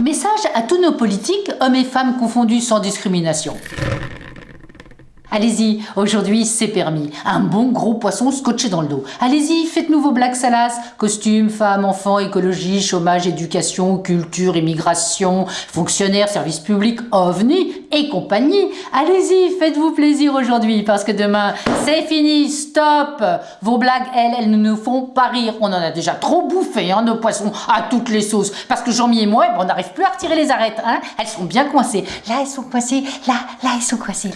Message à tous nos politiques, hommes et femmes confondus sans discrimination. Allez-y, aujourd'hui c'est permis. Un bon gros poisson scotché dans le dos. Allez-y, faites-nous vos blagues salaces. Costumes, femmes, enfants, écologie, chômage, éducation, culture, immigration, fonctionnaires, services publics, ovnis et compagnie. Allez-y, faites-vous plaisir aujourd'hui parce que demain c'est fini, stop Vos blagues, elles, elles ne nous font pas rire. On en a déjà trop bouffé, hein, nos poissons, à toutes les sauces. Parce que Jean-Mi et moi, on n'arrive plus à retirer les arêtes. Hein. Elles sont bien coincées. Là, elles sont coincées. Là, là, elles sont coincées.